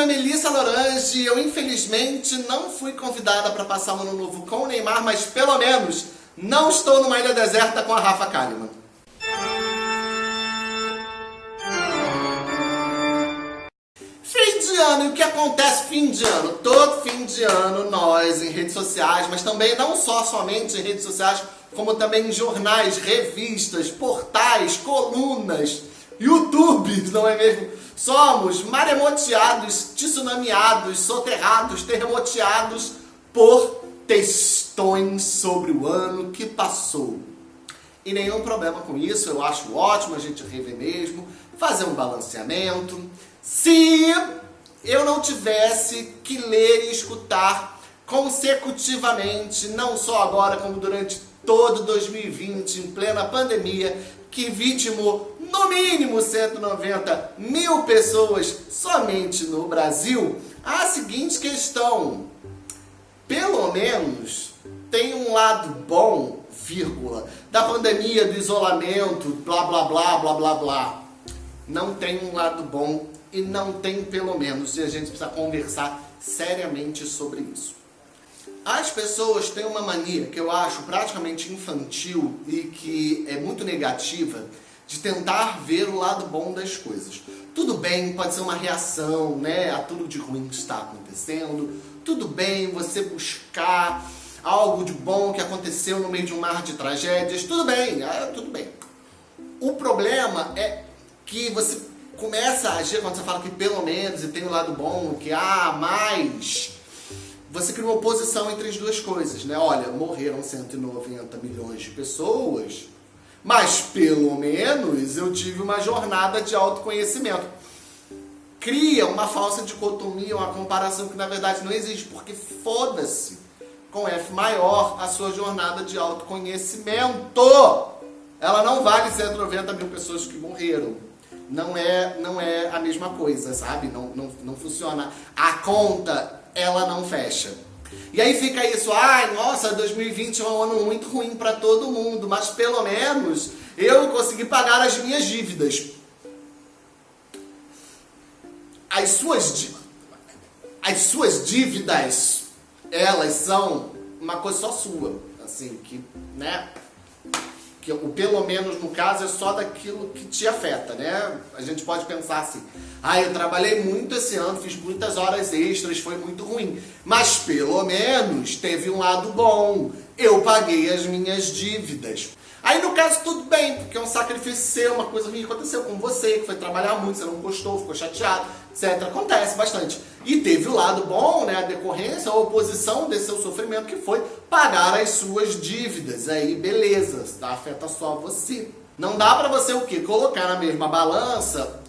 nome é Melissa Lorange. Eu, infelizmente, não fui convidada para passar o ano novo com o Neymar, mas pelo menos não estou numa ilha deserta com a Rafa Kalimann. Fim de ano, e o que acontece fim de ano? Todo fim de ano, nós em redes sociais, mas também não só somente em redes sociais, como também em jornais, revistas, portais, colunas, YouTubes, não é mesmo? Somos maremoteados, tsunamiados, soterrados, terremoteados por textões sobre o ano que passou. E nenhum problema com isso, eu acho ótimo a gente rever mesmo, fazer um balanceamento. Se eu não tivesse que ler e escutar consecutivamente, não só agora como durante todo 2020, em plena pandemia, que vitimou no mínimo 190 mil pessoas somente no Brasil, a seguinte questão. Pelo menos tem um lado bom, vírgula, da pandemia, do isolamento, blá blá blá blá blá blá. Não tem um lado bom e não tem pelo menos, e a gente precisa conversar seriamente sobre isso. As pessoas têm uma mania que eu acho praticamente infantil e que é muito negativa de tentar ver o lado bom das coisas. Tudo bem, pode ser uma reação né, a tudo de ruim que está acontecendo. Tudo bem você buscar algo de bom que aconteceu no meio de um mar de tragédias. Tudo bem, é, tudo bem. O problema é que você começa a agir quando você fala que pelo menos e tem o um lado bom, que ah, mais você cria uma oposição entre as duas coisas, né? Olha, morreram 190 milhões de pessoas, mas pelo menos eu tive uma jornada de autoconhecimento. Cria uma falsa dicotomia, uma comparação que na verdade não existe, porque foda-se com F maior a sua jornada de autoconhecimento. Ela não vale 190 mil pessoas que morreram. Não é, não é a mesma coisa, sabe? Não, não, não funciona. A conta ela não fecha. E aí fica isso, ai, nossa, 2020 é um ano muito ruim para todo mundo, mas pelo menos eu consegui pagar as minhas dívidas. As suas, as suas dívidas, elas são uma coisa só sua, assim, que, né, que o pelo menos no caso é só daquilo que te afeta, né? A gente pode pensar assim, ah, eu trabalhei muito esse ano, fiz muitas horas extras, foi muito ruim, mas pelo menos teve um lado bom, eu paguei as minhas dívidas. Aí no caso tudo bem, porque é um sacrifício seu, uma coisa que aconteceu com você, que foi trabalhar muito, você não gostou, ficou chateado, etc. Acontece bastante. E teve o lado bom, né, a decorrência, a oposição desse seu sofrimento, que foi pagar as suas dívidas. Aí beleza, tá? afeta só você. Não dá pra você o quê? Colocar na mesma balança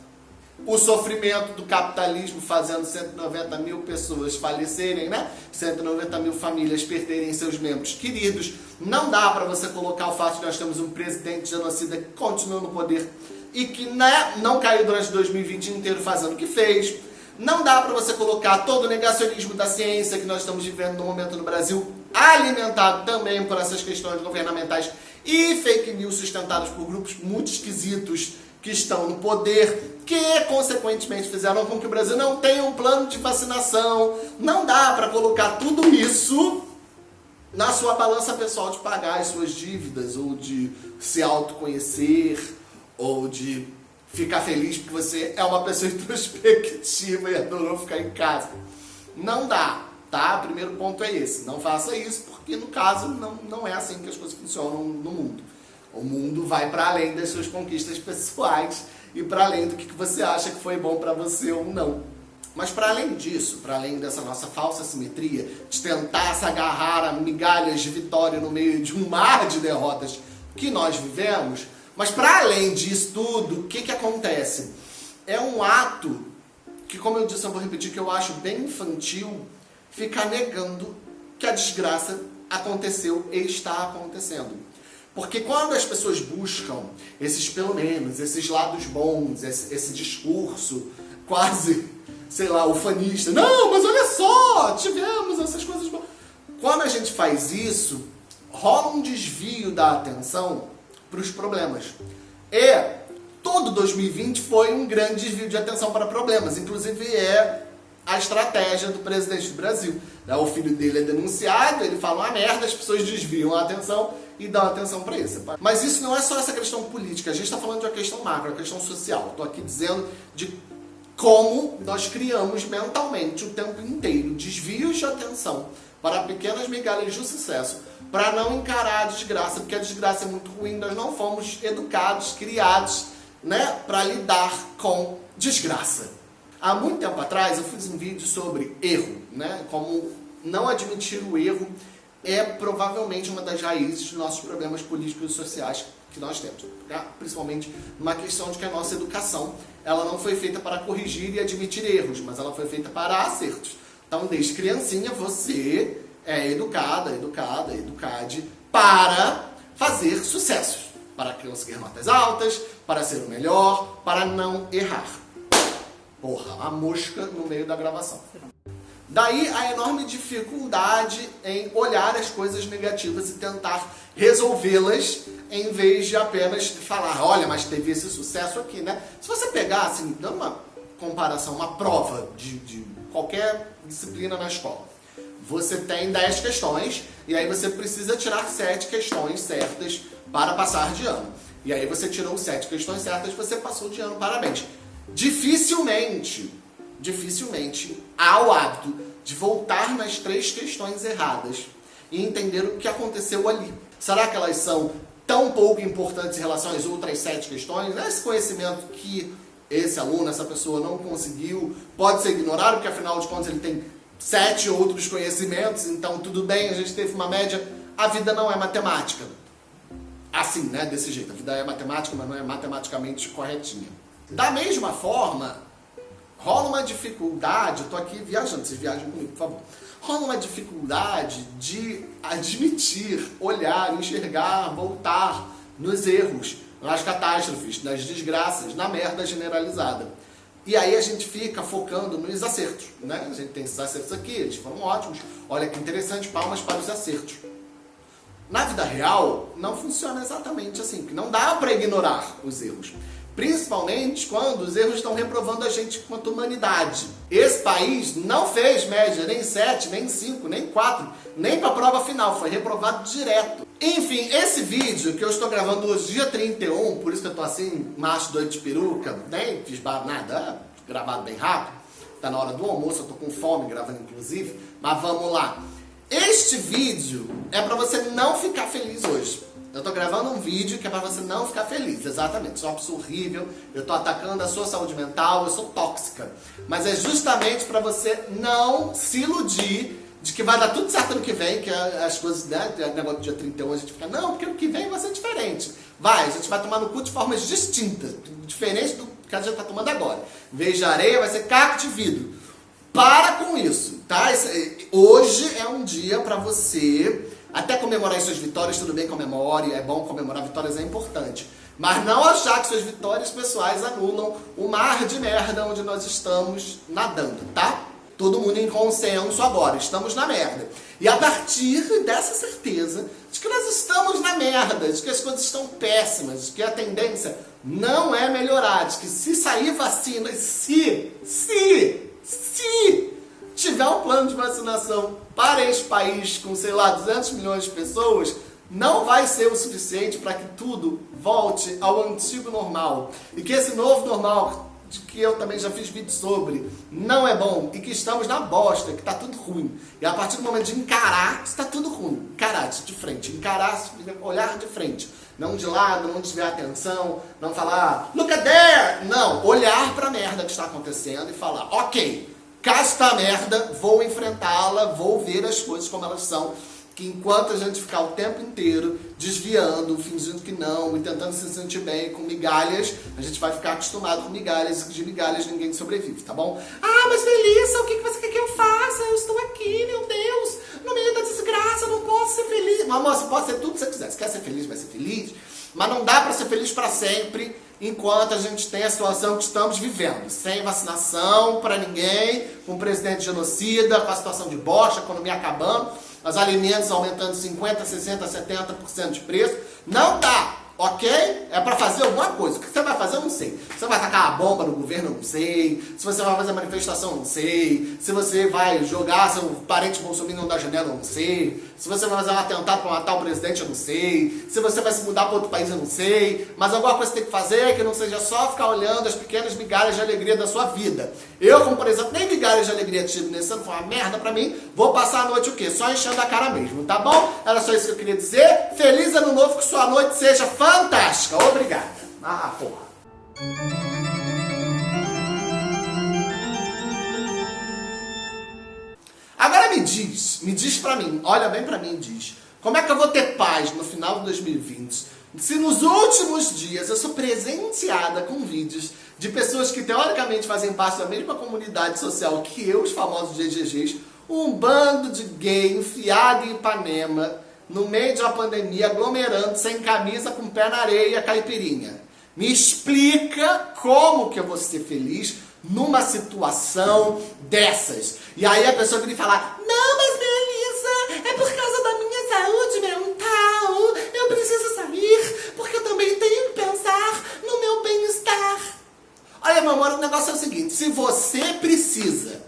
o sofrimento do capitalismo fazendo 190 mil pessoas falecerem, né? 190 mil famílias perderem seus membros queridos. Não dá para você colocar o fato de nós temos um presidente genocida que continua no poder e que né, não caiu durante 2020 inteiro fazendo o que fez. Não dá para você colocar todo o negacionismo da ciência que nós estamos vivendo no momento no Brasil, alimentado também por essas questões governamentais e fake news sustentados por grupos muito esquisitos que estão no poder, que consequentemente fizeram com que o Brasil não tenha um plano de vacinação. Não dá para colocar tudo isso na sua balança pessoal de pagar as suas dívidas, ou de se autoconhecer, ou de ficar feliz porque você é uma pessoa introspectiva e adorou ficar em casa. Não dá, tá? Primeiro ponto é esse. Não faça isso, porque no caso não, não é assim que as coisas funcionam no mundo. O mundo vai para além das suas conquistas pessoais e para além do que você acha que foi bom para você ou não. Mas para além disso, para além dessa nossa falsa simetria, de tentar se agarrar a migalhas de vitória no meio de um mar de derrotas que nós vivemos, mas para além disso tudo, o que, que acontece? É um ato que, como eu disse, eu vou repetir, que eu acho bem infantil, ficar negando que a desgraça aconteceu e está acontecendo. Porque quando as pessoas buscam esses, pelo menos, esses lados bons, esse, esse discurso quase, sei lá, ufanista, não, mas olha só, tivemos essas coisas boas. Quando a gente faz isso, rola um desvio da atenção para os problemas. E todo 2020 foi um grande desvio de atenção para problemas, inclusive é a estratégia do presidente do Brasil. Né, o filho dele é denunciado, ele fala uma merda, as pessoas desviam a atenção e dão atenção para isso. Mas isso não é só essa questão política, a gente está falando de uma questão macro, uma questão social. Estou aqui dizendo de como nós criamos mentalmente o tempo inteiro desvios de atenção para pequenas migalhas de sucesso, para não encarar a desgraça, porque a desgraça é muito ruim, nós não fomos educados, criados, né, para lidar com desgraça. Há muito tempo atrás eu fiz um vídeo sobre erro, né, como não admitir o erro é provavelmente uma das raízes dos nossos problemas políticos e sociais que nós temos, tá? principalmente uma questão de que a nossa educação ela não foi feita para corrigir e admitir erros, mas ela foi feita para acertos. Então, desde criancinha, você é educada, educada, educade para fazer sucessos, para conseguir notas altas, para ser o melhor, para não errar. Porra, a mosca no meio da gravação. Daí a enorme dificuldade em olhar as coisas negativas e tentar resolvê-las em vez de apenas falar, olha, mas teve esse sucesso aqui, né? Se você pegar, assim, dando uma comparação, uma prova de, de qualquer disciplina na escola, você tem 10 questões e aí você precisa tirar 7 questões certas para passar de ano. E aí você tirou 7 questões certas, você passou de ano, parabéns. Dificilmente dificilmente há o hábito de voltar nas três questões erradas e entender o que aconteceu ali. Será que elas são tão pouco importantes em relação às outras sete questões? Esse conhecimento que esse aluno, essa pessoa não conseguiu, pode ser ignorado, porque afinal de contas ele tem sete outros conhecimentos, então tudo bem, a gente teve uma média. A vida não é matemática. Assim, né? Desse jeito. A vida é matemática, mas não é matematicamente corretinha. Da mesma forma, rola uma dificuldade, eu tô aqui viajando, vocês viajam comigo, por favor. Rola uma dificuldade de admitir, olhar, enxergar, voltar nos erros, nas catástrofes, nas desgraças, na merda generalizada. E aí a gente fica focando nos acertos, né? A gente tem esses acertos aqui, eles foram ótimos. Olha que interessante, palmas para os acertos. Na vida real, não funciona exatamente assim, porque não dá para ignorar os erros. Principalmente quando os erros estão reprovando a gente quanto humanidade. Esse país não fez média nem 7, nem 5, nem 4, nem para a prova final, foi reprovado direto. Enfim, esse vídeo que eu estou gravando hoje, dia 31, por isso que eu estou assim, macho doido de peruca, nem fiz nada, gravado bem rápido, tá na hora do almoço, eu tô com fome, gravando inclusive, mas vamos lá. Este vídeo é para você não ficar feliz hoje. Eu tô gravando um vídeo que é pra você não ficar feliz, exatamente. Sou uma pessoa horrível, eu tô atacando a sua saúde mental, eu sou tóxica. Mas é justamente pra você não se iludir de que vai dar tudo certo no que vem, que as coisas, né, negócio do dia 31 a gente fica, não, porque o que vem vai ser diferente. Vai, a gente vai tomar no cu de formas distintas, diferente do que a gente tá tomando agora. Em vez de areia, vai ser caco de vidro. Para com isso, tá? Hoje é um dia pra você até comemorar as suas vitórias, tudo bem, comemore, é bom comemorar vitórias, é importante. Mas não achar que suas vitórias pessoais anulam o mar de merda onde nós estamos nadando, tá? Todo mundo em consenso agora, estamos na merda. E a partir dessa certeza de que nós estamos na merda, de que as coisas estão péssimas, de que a tendência não é melhorar, de que se sair vacina, se, se, se tiver um plano de vacinação para este país com, sei lá, 200 milhões de pessoas, não vai ser o suficiente para que tudo volte ao antigo normal. E que esse novo normal, de que eu também já fiz vídeo sobre, não é bom e que estamos na bosta, que está tudo ruim. E a partir do momento de encarar, está tudo ruim. Encarar de frente, encarar, olhar de frente. Não de lado, não desviar atenção, não falar, look at there! Não, olhar para a merda que está acontecendo e falar, ok, Cá está a merda, vou enfrentá-la, vou ver as coisas como elas são. Que enquanto a gente ficar o tempo inteiro desviando, fingindo que não e tentando se sentir bem com migalhas, a gente vai ficar acostumado com migalhas e de migalhas ninguém sobrevive, tá bom? Ah, mas Melissa, o que você quer que eu faça? Eu estou aqui, meu Deus, no meio da desgraça, não posso ser feliz. Mas, moça, pode ser tudo que você quiser. Se quer ser feliz, vai ser feliz. Mas não dá para ser feliz para sempre enquanto a gente tem a situação que estamos vivendo. Sem vacinação para ninguém, com um presidente genocida, com a situação de bosta, a economia acabando, os alimentos aumentando 50%, 60%, 70% de preço. Não dá! Ok? É para fazer alguma coisa. O que você vai fazer, eu não sei. Você vai tacar a bomba no governo, eu não sei. Se você vai fazer manifestação, eu não sei. Se você vai jogar seu parente bolsominion da janela, eu não sei. Se você vai fazer um atentado para matar o presidente, eu não sei. Se você vai se mudar para outro país, eu não sei. Mas alguma coisa você tem que fazer que não seja só ficar olhando as pequenas migalhas de alegria da sua vida. Eu, como por exemplo, nem migalhas de alegria tive nesse ano, foi uma merda para mim. Vou passar a noite o quê? Só enchendo a cara mesmo, tá bom? Era só isso que eu queria dizer. Feliz ano novo, que sua noite seja fantástica fantástica. Obrigada. Ah, porra. Agora me diz, me diz pra mim, olha bem pra mim e diz, como é que eu vou ter paz no final de 2020 se nos últimos dias eu sou presenteada com vídeos de pessoas que teoricamente fazem parte da mesma comunidade social que eu, os famosos GGGs, um bando de gay enfiado em Ipanema, no meio de uma pandemia, aglomerando, sem camisa, com pé na areia, caipirinha. Me explica como que eu vou ser feliz numa situação dessas. E aí a pessoa vem falar, não, mas Melissa, é por causa da minha saúde mental, eu preciso sair, porque eu também tenho que pensar no meu bem-estar. Olha, meu amor, o negócio é o seguinte, se você precisa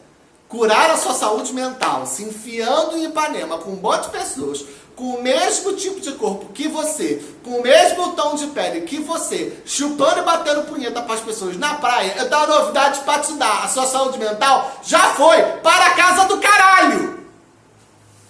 curar a sua saúde mental se enfiando em Ipanema com um monte de pessoas com o mesmo tipo de corpo que você, com o mesmo tom de pele que você, chupando e batendo punheta para as pessoas na praia, eu tenho uma novidade para te dar. A sua saúde mental já foi para a casa do caralho!